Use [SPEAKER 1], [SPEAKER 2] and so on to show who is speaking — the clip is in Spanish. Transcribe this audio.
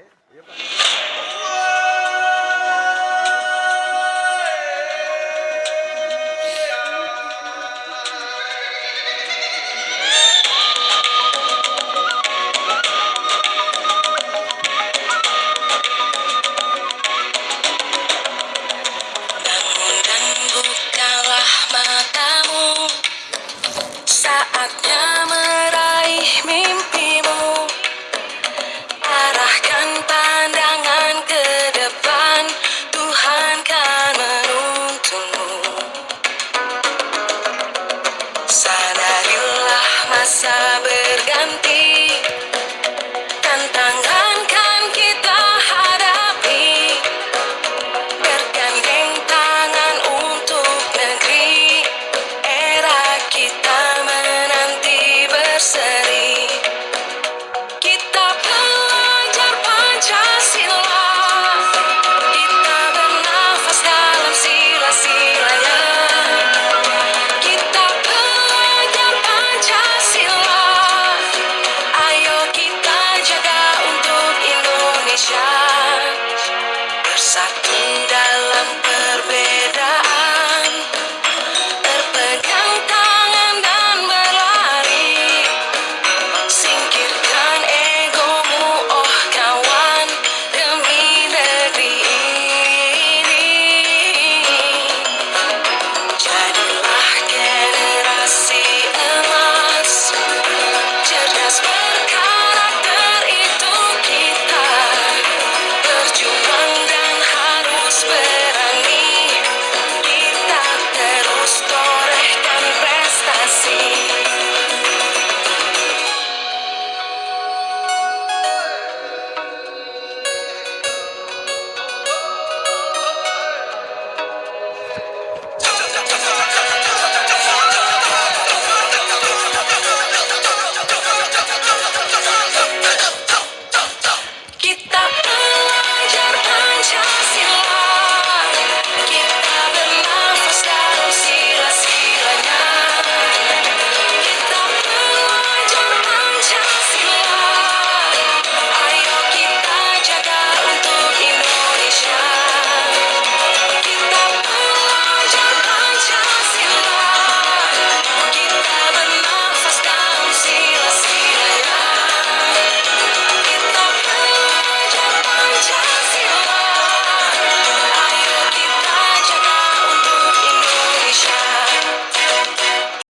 [SPEAKER 1] ¿eh?